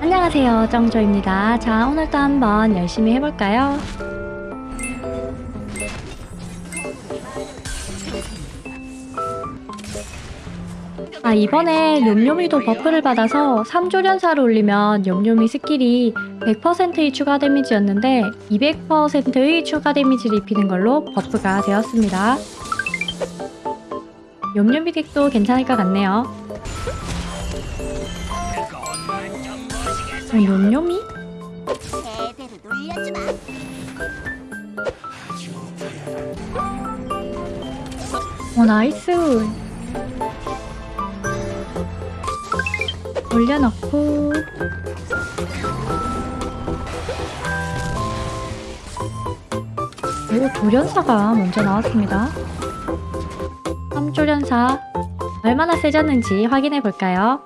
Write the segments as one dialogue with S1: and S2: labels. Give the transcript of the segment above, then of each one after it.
S1: 안녕하세요 정조입니다. 자 오늘도 한번 열심히 해볼까요? 아 이번에 뇸뇸이도 buff를 받아서 3조련사를 올리면 뇸뇸이 skill이 100%의 추가 데미지였는데 200%의 추가 데미지를 입히는 걸로 buff가 되었습니다. 뇸뇸이 deck도 괜찮을 것 같네요 어, 뇸뇸이?
S2: 제대로 놀려주마.
S1: 어 나이스 올려놓고 그리고 조련사가 먼저 나왔습니다 3조련사 얼마나 세졌는지 확인해 볼까요?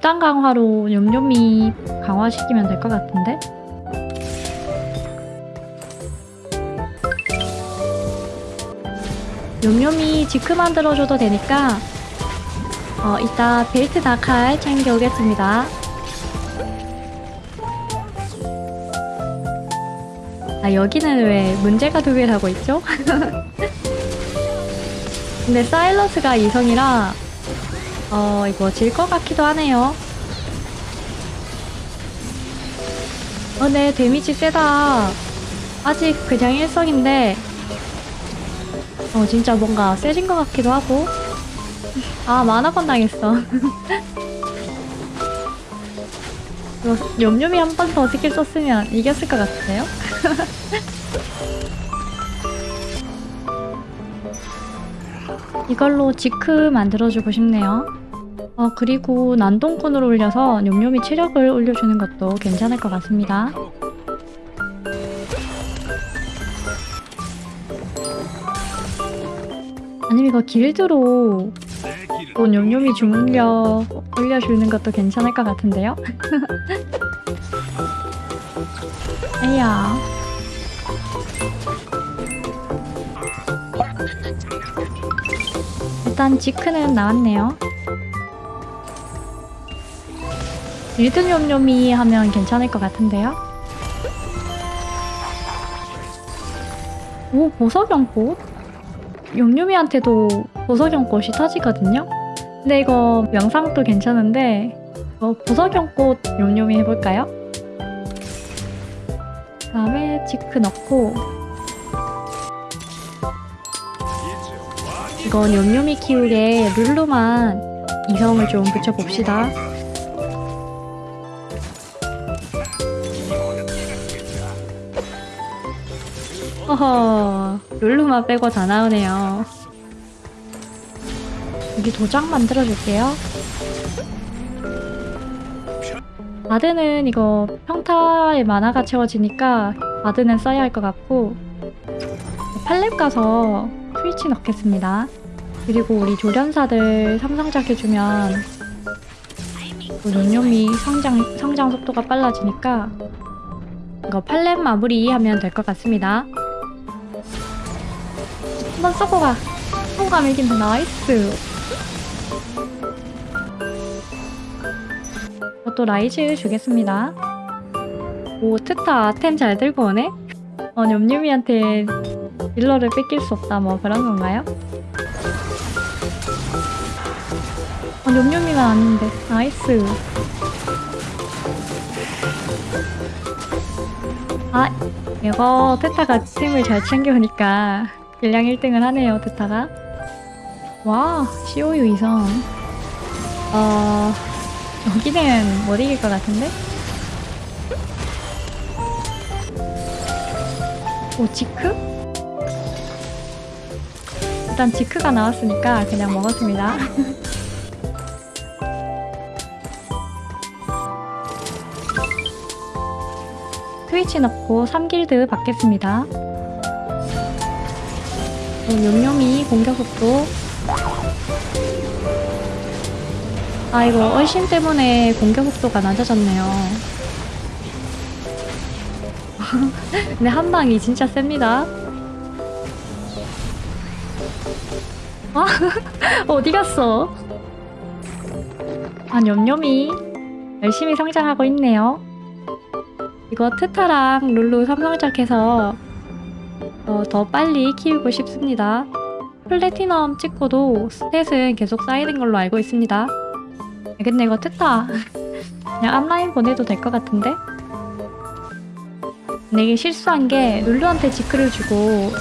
S1: 집단 강화로 뇸뇸이 강화시키면 될 것 같은데? 뇸뇸이 지크 만들어줘도 되니까 어, 이따 벨트 나칼 챙겨오겠습니다. 아 여기는 왜 문제가 두 개라고 있죠? 근데 사일러스가 이성이라 어 이거 질 것 같기도 하네요. 어 네 데미지 세다. 아직 그냥 일성인데 어 진짜 뭔가 세진 것 같기도 하고. 아 만화건 당했어. 이거 뇸뇸이 한 번 더 스킬 썼으면 이겼을 것 같아요? 이걸로 지크 만들어주고 싶네요. 어, 그리고 난동꾼을 올려서 뇸뇸이 체력을 올려주는 것도 괜찮을 것 같습니다. 아니면 이거 길드로 또 뇸뇸이 주문력 올려주는 것도 괜찮을 것 같은데요? 에야 일단 지크는 나왔네요. 일등 뇸뇸이 하면 괜찮을 것 같은데요? 오 보석연꽃? 뇸뇸이한테도 보석연꽃이 터지거든요? 근데 이거 명상도 괜찮은데 어, 보석연꽃 뇸뇸이 해볼까요? 그 다음에 지크 넣고 이거 뇸뇸이 키우게 룰루만 이성을 좀 붙여봅시다. 허허 룰루만 빼고 다 나오네요. 여기 도장 만들어줄게요. 바드는 이거 평타에 만화가 채워지니까 바드는 써야 할 것 같고 팔렙 가서 트위치 넣겠습니다. 그리고 우리 조련사들 삼성작 해주면 뇸뇸이 성장, 성장 속도가 빨라지니까 이거 팔렙 마무리 하면 될 것 같습니다. 한번 쏘고 가! 소감 이긴다 나이스! 저도 라이즈 주겠습니다. 오 트타 아템 잘 들고 오네? 어 뇸뇸이한테 딜러를 뺏길 수 없다 뭐 그런 건가요? 어, 뇸뇸이가 아닌데 나이스 아 이거 테타가 팀을 잘 챙겨오니까 일량 1등을 하네요 테타가 와 COU 이성 어 여기는 못 이길 것 같은데? 오 지크? 일단 지크가 나왔으니까 그냥 먹었습니다. 트위치 넣고 3길드 받겠습니다. 용용이 공격 속도 아 이거 얼씬 때문에 공격 속도가 낮아졌네요. 근데 한방이 진짜 셉니다. 아, 어디 갔어? 아, 냠냠이 열심히 성장하고 있네요. 이거 트타랑 룰루 삼성작해서 어, 더 빨리 키우고 싶습니다. 플래티넘 찍고도 스탯은 계속 쌓이는 걸로 알고 있습니다. 근데 이거 트타 그냥 앞라인 보내도 될 것 같은데? 근데 이게 실수한 게 룰루한테 지크를 주고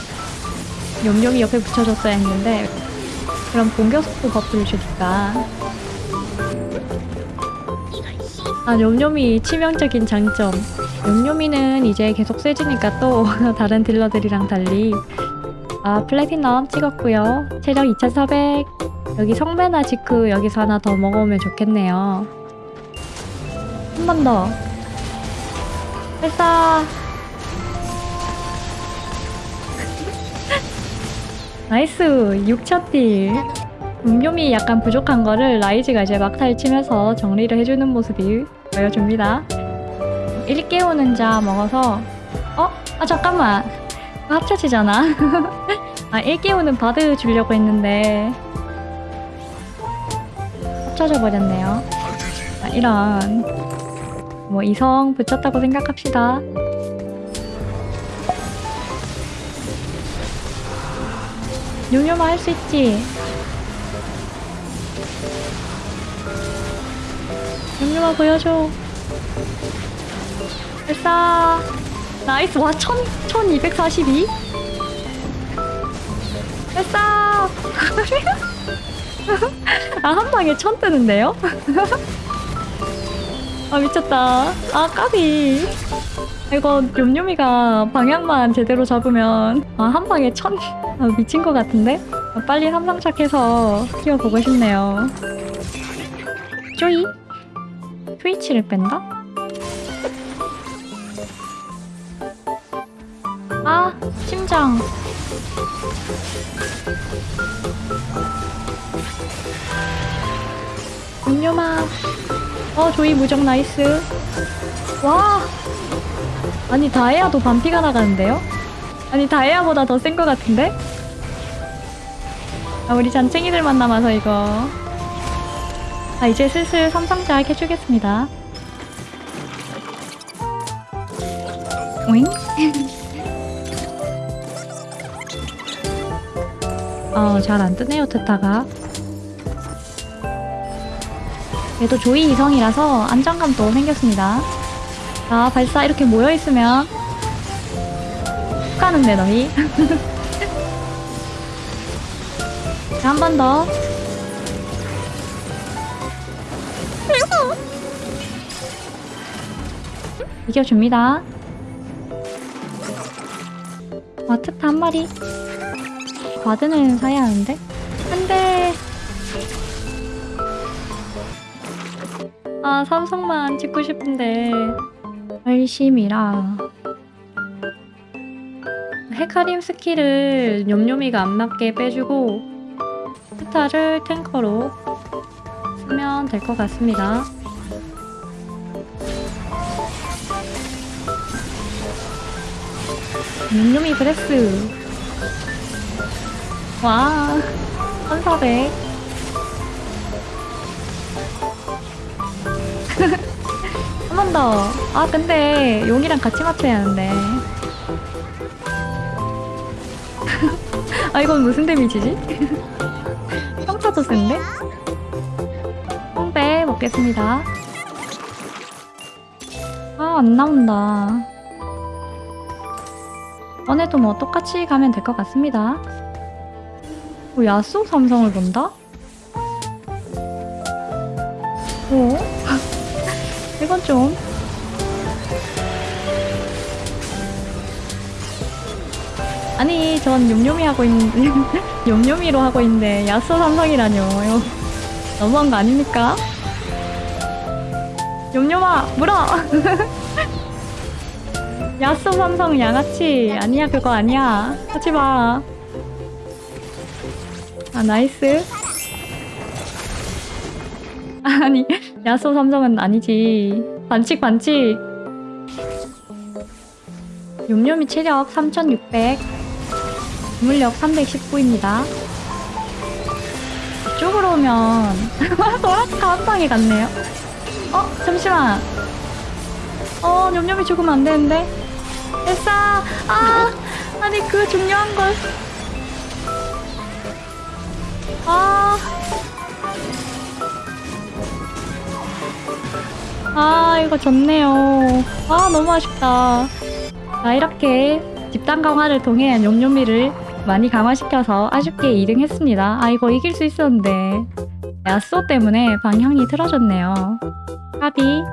S1: 용용이 옆에 붙여줬어야 했는데 그럼 공격 속도 buff를 주니까 아 뇸뇸이 치명적인 장점. 뇸뇸이는 이제 계속 세지니까 또 다른 딜러들이랑 달리. 아 플래티넘 찍었고요. 체력 2400 여기 성매나 지크 여기서 하나 더 먹어오면 좋겠네요. 한 번 더. 발사 nice. 6차 딜 음료미 약간 부족한 거를 라이즈가 이제 막타를 치면서 정리를 해주는 모습이 보여줍니다. 1 깨우는 자 먹어서 어? 아 잠깐만. 합쳐지잖아. 아1 깨우는 바드 주려고 했는데. 합쳐져 버렸네요. 아, 이런. 뭐 이성 붙였다고 생각합시다. 요요마 할 수 있지 요요마 보여줘 발사 nice. 와 천, 1242 발사 아 한 방에 천 뜨는데요? 아 미쳤다. 아 까비. 이거 뇸뇸이가 방향만 제대로 잡으면 아 한 방에 천. 아, 미친 것 같은데? 아, 빨리 삼성작해서 키워보고 싶네요. 조이 트위치를 뺀다? 아 심장 뇸뇸아 어 조이 무적 nice 와 아니 다이아도 반피가 나가는데요? 아니 다이아보다 더 센 것 같은데? 아 우리 잔챙이들만 남아서 이거 아 이제 슬슬 삼성작 해주겠습니다. 오잉? 어 잘 안 뜨네요 트타가. 그래도 조이 이성이라서 안정감도 생겼습니다. 자 발사 이렇게 모여있으면 훅 가는데 너희? 자한번 더 이겨줍니다. 와트타 한 마리? 바드는 사야 하는데? 안 돼. 아 삼성만 찍고 싶은데. 열심이라. 헤카림 skill을 뇸뇸이가 안 맞게 빼주고 스타를 tanker로 쓰면 될 것 같습니다 뇸뇸이 breath 와 1400 한 번 더. 아, 근데 용이랑 같이 맞춰야 하는데. 아, 이건 무슨 데미지지? 평타도 센데? 먹겠습니다. 아, 안 나온다. 이번에도 뭐 똑같이 가면 될 것 같습니다. 뭐 야수 삼성을 본다? 오? 이건 좀 아니 전 욤욤이 하고 있는 욤욤이로 하고 있는데 야스 삼성이라뇨 너무한 거 아닙니까? 욤욤아 물어. 야스 삼성 양아치. 아니야 그거 아니야. 하지마. 아 nice. 아니 야소 삼성은 아니지. 반칙 반칙. 뇸뇸이 체력 3600 물력 319입니다. 이쪽으로 오면 소라카 한 방에 갔네요. 어 잠시만. 어 뇸뇸이 죽으면 안 되는데. 됐어. 아 아니 그 중요한 걸. 아. 아 이거 좋네요. 아 너무 아쉽다. 자 이렇게 집단 강화를 통해 뇸뇸이를 많이 강화시켜서 아쉽게 2등 했습니다. 아 이거 이길 수 있었는데 야쏘 때문에 방향이 틀어졌네요. 까비